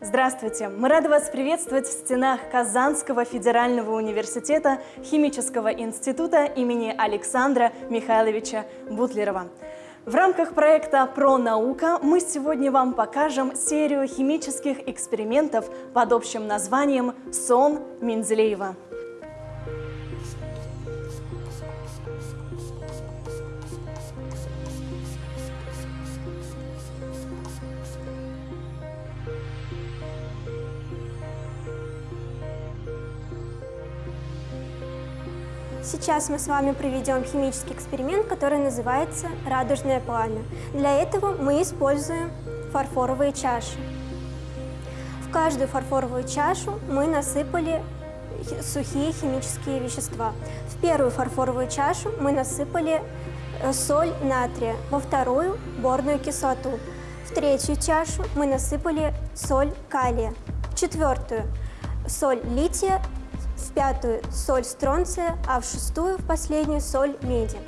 Здравствуйте! Мы рады вас приветствовать в стенах Казанского федерального университета Химического института имени Александра Михайловича Бутлерова. В рамках проекта «Про наука» мы сегодня вам покажем серию химических экспериментов под общим названием «Сон Менделеева». Сейчас мы с вами проведем химический эксперимент, который называется радужное пламя. Для этого мы используем фарфоровые чаши. В каждую фарфоровую чашу мы насыпали сухие химические вещества. В первую фарфоровую чашу мы насыпали э, соль натрия, во вторую – борную кислоту. В третью чашу мы насыпали соль калия, в четвертую – соль лития в пятую соль стронция, а в шестую, в последнюю, соль меди.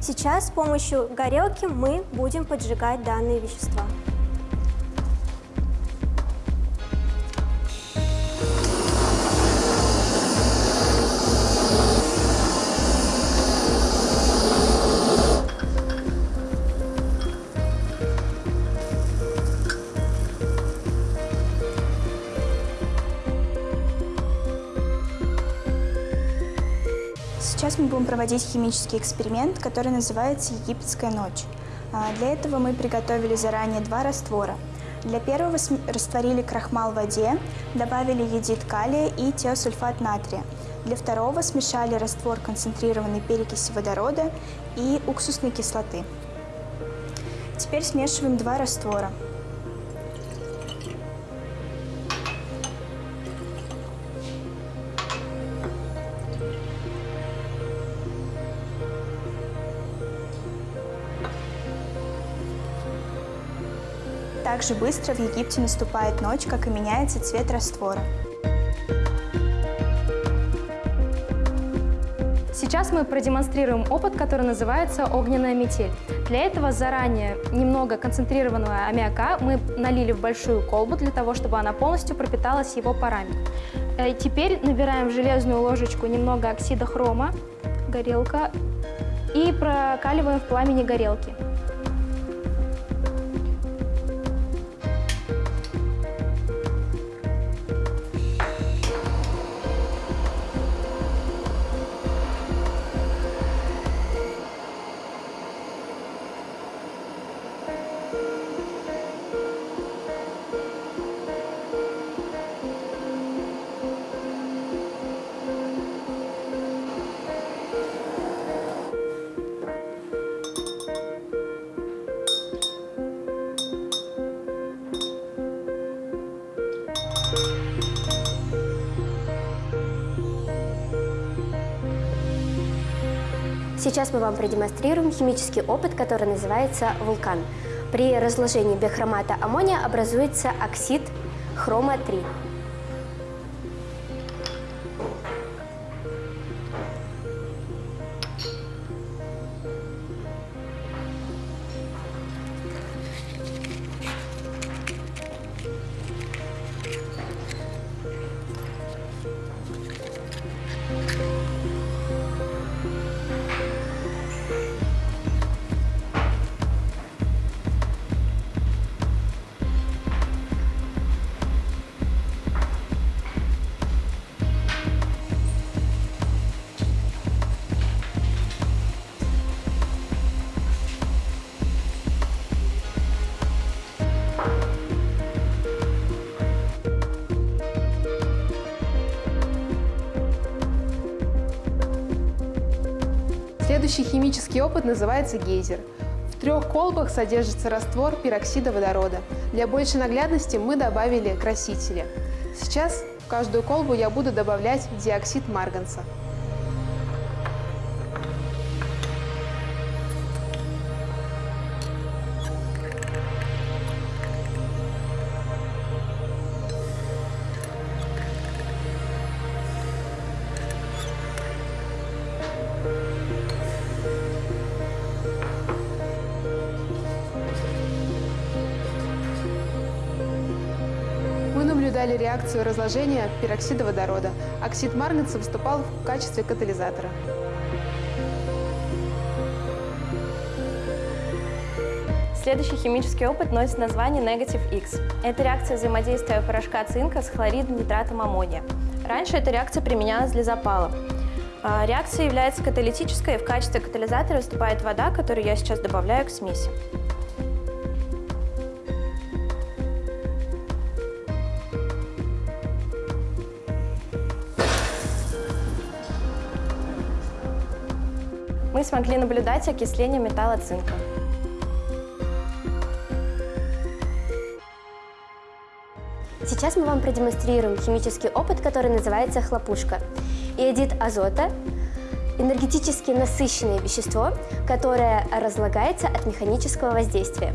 Сейчас с помощью горелки мы будем поджигать данные вещества. Сейчас мы будем проводить химический эксперимент, который называется «Египетская ночь». А, для этого мы приготовили заранее два раствора. Для первого растворили крахмал в воде, добавили едит калия и теосульфат натрия. Для второго смешали раствор концентрированной перекиси водорода и уксусной кислоты. Теперь смешиваем два раствора. Так же быстро в Египте наступает ночь, как и меняется цвет раствора. Сейчас мы продемонстрируем опыт, который называется огненная метель. Для этого заранее немного концентрированного аммиака мы налили в большую колбу для того, чтобы она полностью пропиталась его парами. Э, теперь набираем в железную ложечку немного оксида хрома, горелка, и прокаливаем в пламени горелки. Сейчас мы вам продемонстрируем химический опыт, который называется вулкан. При разложении бихромата аммония образуется оксид хрома-3. Следующий химический опыт называется гейзер. В трех колбах содержится раствор пероксида водорода. Для большей наглядности мы добавили красители. Сейчас в каждую колбу я буду добавлять диоксид марганца. Наблюдали реакцию разложения пероксида водорода. Оксид марганца выступал в качестве катализатора. Следующий химический опыт носит название Negative X. Это реакция взаимодействия порошка цинка с хлоридом нитратом аммония. Раньше эта реакция применялась для запала. А, Реакция является каталитической, и в качестве катализатора выступает вода, которую я сейчас добавляю к смеси. Мы смогли наблюдать окисление металла цинка. Сейчас мы вам продемонстрируем химический опыт, который называется хлопушка. Иодид азота – энергетически насыщенное вещество, которое разлагается от механического воздействия.